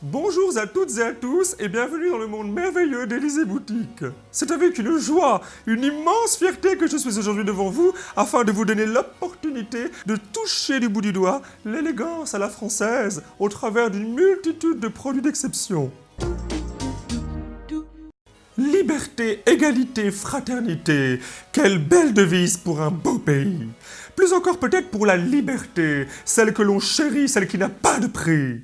Bonjour à toutes et à tous et bienvenue dans le monde merveilleux d'Elysée Boutique. C'est avec une joie, une immense fierté que je suis aujourd'hui devant vous afin de vous donner l'opportunité de toucher du bout du doigt l'élégance à la française au travers d'une multitude de produits d'exception. Liberté, égalité, fraternité, quelle belle devise pour un beau pays. Plus encore peut-être pour la liberté, celle que l'on chérit, celle qui n'a pas de prix.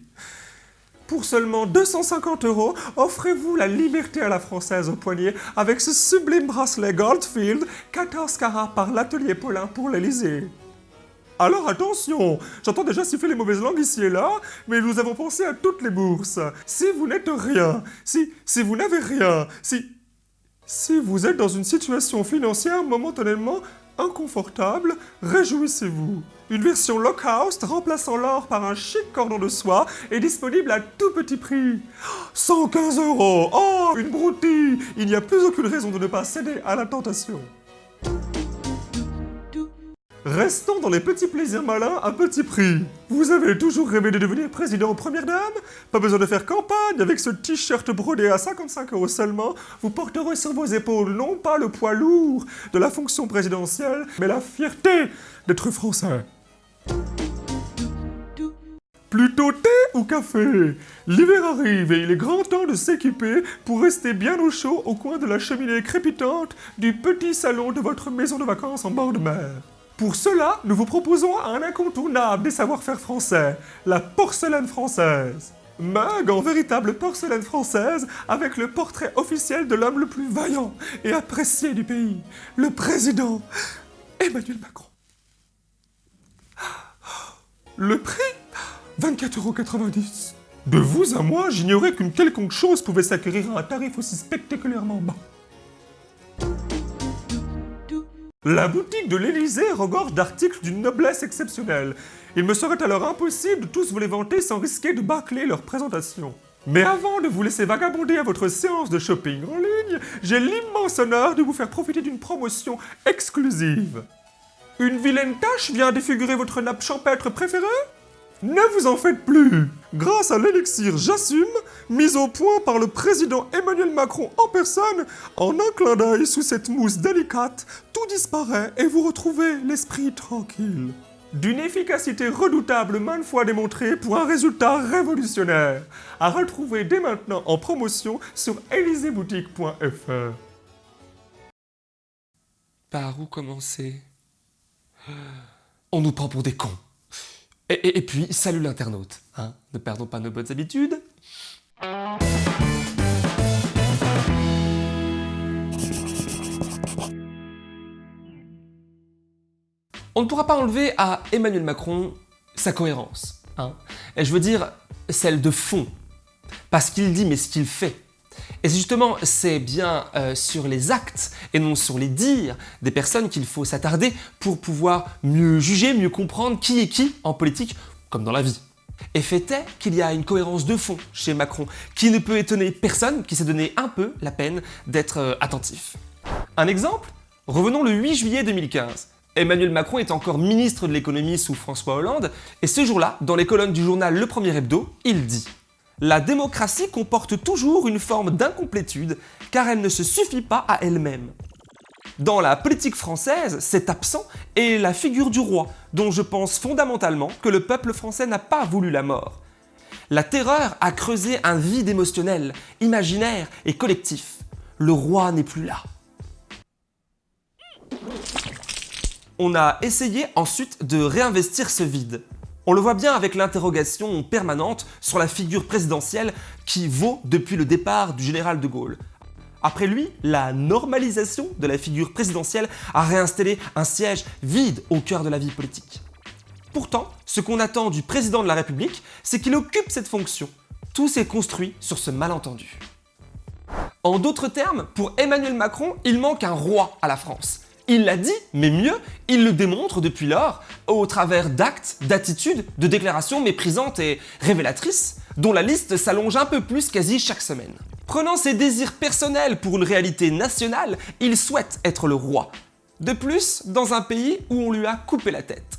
Pour seulement 250 euros, offrez-vous la liberté à la française au poignet avec ce sublime bracelet Goldfield 14 carats par l'atelier Paulin pour l'Elysée. Alors attention, j'entends déjà siffler les mauvaises langues ici et là, mais nous avons pensé à toutes les bourses. Si vous n'êtes rien, si, si vous n'avez rien, si... Si vous êtes dans une situation financière momentanément inconfortable, réjouissez-vous. Une version low-cost remplaçant l'or par un chic cordon de soie est disponible à tout petit prix. 115 euros Oh, une broutille Il n'y a plus aucune raison de ne pas céder à la tentation. Restons dans les petits plaisirs malins à petit prix. Vous avez toujours rêvé de devenir président première dame? Pas besoin de faire campagne, avec ce t-shirt brodé à 55 euros seulement, vous porterez sur vos épaules non pas le poids lourd de la fonction présidentielle, mais la fierté d'être français. Plutôt thé ou café? L'hiver arrive et il est grand temps de s'équiper pour rester bien au chaud au coin de la cheminée crépitante du petit salon de votre maison de vacances en bord de mer. Pour cela, nous vous proposons un incontournable des savoir-faire français, la porcelaine française. Mug en véritable porcelaine française avec le portrait officiel de l'homme le plus vaillant et apprécié du pays, le président Emmanuel Macron. Le prix? 24,90€. De vous à moi, j'ignorais qu'une quelconque chose pouvait s'acquérir à un tarif aussi spectaculairement bas. La boutique de l'Élysée regorge d'articles d'une noblesse exceptionnelle. Il me serait alors impossible de tous vous les vanter sans risquer de bâcler leur présentation. Mais avant de vous laisser vagabonder à votre séance de shopping en ligne, j'ai l'immense honneur de vous faire profiter d'une promotion exclusive. Une vilaine tache vient défigurer votre nappe champêtre préférée? Ne vous en faites plus Grâce à l'élixir J'assume, mis au point par le président Emmanuel Macron en personne, en un clin d'œil sous cette mousse délicate, tout disparaît et vous retrouvez l'esprit tranquille. D'une efficacité redoutable maintes fois démontrée pour un résultat révolutionnaire, à retrouver dès maintenant en promotion sur eliseboutique.fr. Par où commencer? On nous prend pour des cons. Et, puis, salut l'internaute, hein ne perdons pas nos bonnes habitudes. On ne pourra pas enlever à Emmanuel Macron sa cohérence. Hein et je veux dire, celle de fond. Pas ce qu'il dit, mais ce qu'il fait. Et justement, c'est bien euh, sur les actes et non sur les dires des personnes qu'il faut s'attarder pour pouvoir mieux juger, mieux comprendre qui est qui en politique comme dans la vie. Et fait est qu'il y a une cohérence de fond chez Macron qui ne peut étonner personne qui s'est donné un peu la peine d'être euh, attentif. Un exemple Revenons le 8 juillet 2015. Emmanuel Macron est encore ministre de l'économie sous François Hollande et ce jour-là, dans les colonnes du journal Le Premier Hebdo, il dit la démocratie comporte toujours une forme d'incomplétude car elle ne se suffit pas à elle-même. Dans la politique française, c'est absent est la figure du roi, dont je pense fondamentalement que le peuple français n'a pas voulu la mort. La terreur a creusé un vide émotionnel, imaginaire et collectif. Le roi n'est plus là. On a essayé ensuite de réinvestir ce vide. On le voit bien avec l'interrogation permanente sur la figure présidentielle qui vaut depuis le départ du général de Gaulle. Après lui, la normalisation de la figure présidentielle a réinstallé un siège vide au cœur de la vie politique. Pourtant, ce qu'on attend du président de la République, c'est qu'il occupe cette fonction. Tout s'est construit sur ce malentendu. En d'autres termes, pour Emmanuel Macron, il manque un roi à la France. Il l'a dit, mais mieux, il le démontre depuis lors au travers d'actes, d'attitudes, de déclarations méprisantes et révélatrices, dont la liste s'allonge un peu plus quasi chaque semaine. Prenant ses désirs personnels pour une réalité nationale, il souhaite être le roi. De plus, dans un pays où on lui a coupé la tête.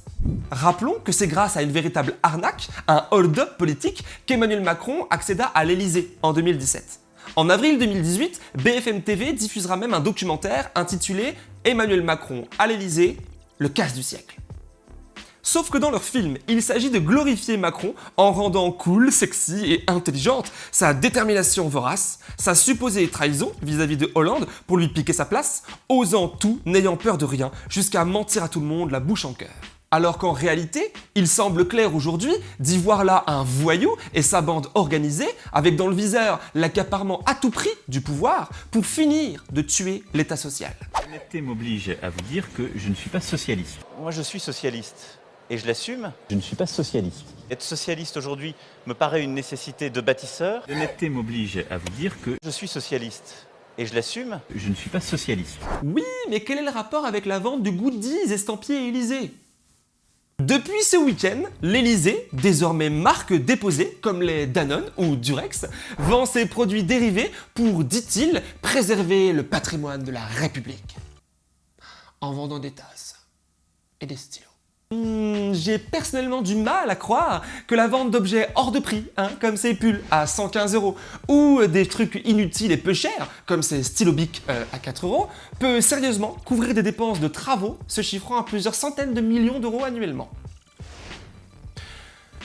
Rappelons que c'est grâce à une véritable arnaque, un hold-up politique, qu'Emmanuel Macron accéda à l'Elysée en 2017. En avril 2018, BFM TV diffusera même un documentaire intitulé Emmanuel Macron à l'Elysée, le casse du siècle. Sauf que dans leur film, il s'agit de glorifier Macron en rendant cool, sexy et intelligente sa détermination vorace, sa supposée trahison vis-à-vis de Hollande pour lui piquer sa place, osant tout, n'ayant peur de rien, jusqu'à mentir à tout le monde la bouche en cœur. Alors qu'en réalité, il semble clair aujourd'hui d'y voir là un voyou et sa bande organisée, avec dans le viseur l'accaparement à tout prix du pouvoir pour finir de tuer l'État social. L'honnêteté m'oblige à vous dire que je ne suis pas socialiste. Moi, je suis socialiste et je l'assume. Je ne suis pas socialiste. Être socialiste aujourd'hui me paraît une nécessité de bâtisseur. L'honnêteté m'oblige à vous dire que Je suis socialiste et je l'assume. je ne suis pas socialiste. Oui, mais quel est le rapport avec la vente du goodies estampillé Élysée Depuis ce week-end, l'Elysée, désormais marque déposée comme les Danone ou Durex, vend ses produits dérivés pour, dit-il, préserver le patrimoine de la République. En vendant des tasses et des stylos. Hmm, J'ai personnellement du mal à croire que la vente d'objets hors de prix, hein, comme ces pulls à 115 euros, ou des trucs inutiles et peu chers, comme ces stylos euh, à 4 euros, peut sérieusement couvrir des dépenses de travaux se chiffrant à plusieurs centaines de millions d'euros annuellement.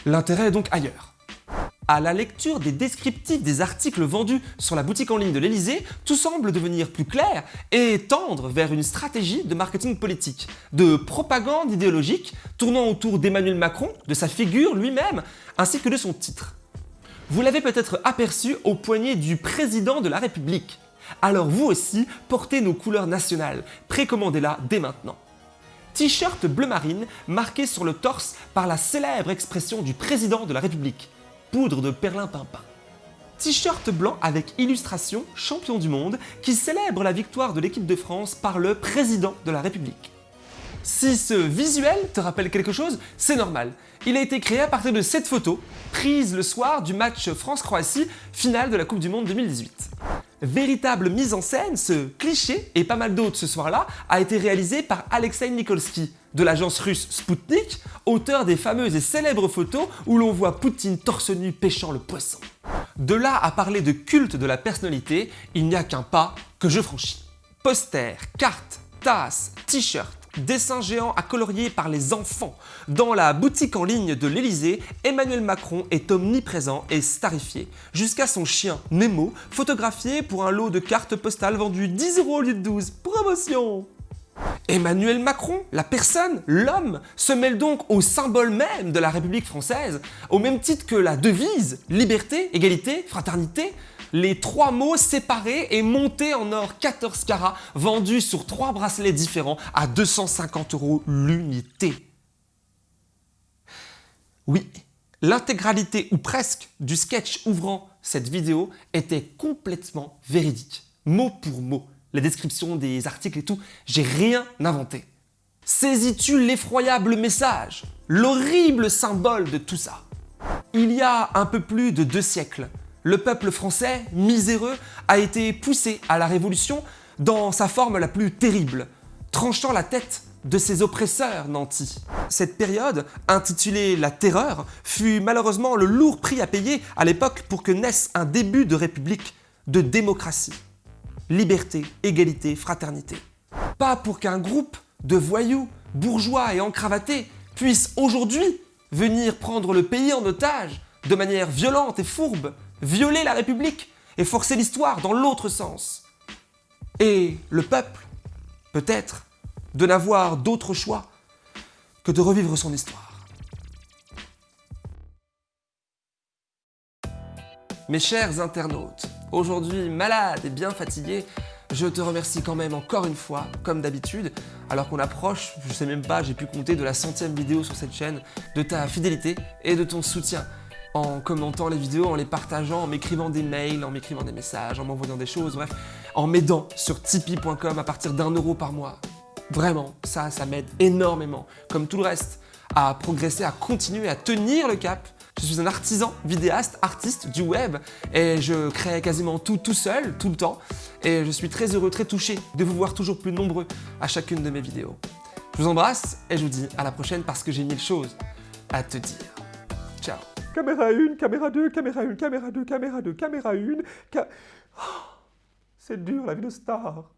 L'intérêt est donc ailleurs. À la lecture des descriptifs des articles vendus sur la boutique en ligne de l'Elysée, tout semble devenir plus clair et tendre vers une stratégie de marketing politique, de propagande idéologique tournant autour d'Emmanuel Macron, de sa figure lui-même, ainsi que de son titre. Vous l'avez peut-être aperçu au poignet du président de la République. Alors vous aussi, portez nos couleurs nationales, précommandez-la dès maintenant. T-shirt bleu marine marqué sur le torse par la célèbre expression du président de la République, poudre de perlimpinpin. T-shirt blanc avec illustration champion du monde qui célèbre la victoire de l'équipe de France par le président de la République. Si ce visuel te rappelle quelque chose, c'est normal. Il a été créé à partir de cette photo, prise le soir du match France-Croatie, finale de la Coupe du Monde 2018. Véritable mise en scène, ce cliché, et pas mal d'autres ce soir-là, a été réalisé par Alexei Nikolsky, de l'agence russe Sputnik, auteur des fameuses et célèbres photos où l'on voit Poutine torse nu pêchant le poisson. De là à parler de culte de la personnalité, il n'y a qu'un pas que je franchis. Posters, cartes, tasses, t-shirts, dessins géants à colorier par les enfants. Dans la boutique en ligne de l'Elysée, Emmanuel Macron est omniprésent et starifié, jusqu'à son chien Nemo, photographié pour un lot de cartes postales vendues 10 euros au lieu de 12. Promotion Emmanuel Macron, la personne, l'homme, se mêle donc au symbole même de la République française, au même titre que la devise liberté, égalité, fraternité, les trois mots séparés et montés en or 14 carats, vendus sur trois bracelets différents à 250 euros l'unité. Oui, l'intégralité ou presque du sketch ouvrant cette vidéo était complètement véridique, mot pour mot. La description des articles et tout, j'ai rien inventé. Saisis-tu l'effroyable message, l'horrible symbole de tout ça? Il y a un peu plus de deux siècles, le peuple français, miséreux, a été poussé à la révolution dans sa forme la plus terrible, tranchant la tête de ses oppresseurs nantis. Cette période, intitulée la Terreur, fut malheureusement le lourd prix à payer à l'époque pour que naisse un début de république, de démocratie. Liberté, égalité, fraternité. Pas pour qu'un groupe de voyous, bourgeois et encravatés puisse aujourd'hui venir prendre le pays en otage de manière violente et fourbe, violer la République et forcer l'histoire dans l'autre sens. Et le peuple, peut-être, de n'avoir d'autre choix que de revivre son histoire. Mes chers internautes, aujourd'hui malade et bien fatigué, je te remercie quand même encore une fois, comme d'habitude, alors qu'on approche, je sais même pas, j'ai pu compter de la centième vidéo sur cette chaîne, de ta fidélité et de ton soutien en commentant les vidéos, en les partageant, en m'écrivant des mails, en m'écrivant des messages, en m'envoyant des choses, bref, en m'aidant sur tipeee.com à partir d'un euro par mois. Vraiment, ça, ça m'aide énormément, comme tout le reste, à progresser, à continuer, à tenir le cap Je suis un artisan, vidéaste, artiste du web et je crée quasiment tout tout seul, tout le temps. Et je suis très heureux, très touché de vous voir toujours plus nombreux à chacune de mes vidéos. Je vous embrasse et je vous dis à la prochaine parce que j'ai mille choses à te dire. Ciao Caméra 1, caméra 2, caméra 1, caméra 2, caméra 2, caméra 1, ca... Oh, C'est dur la vie de star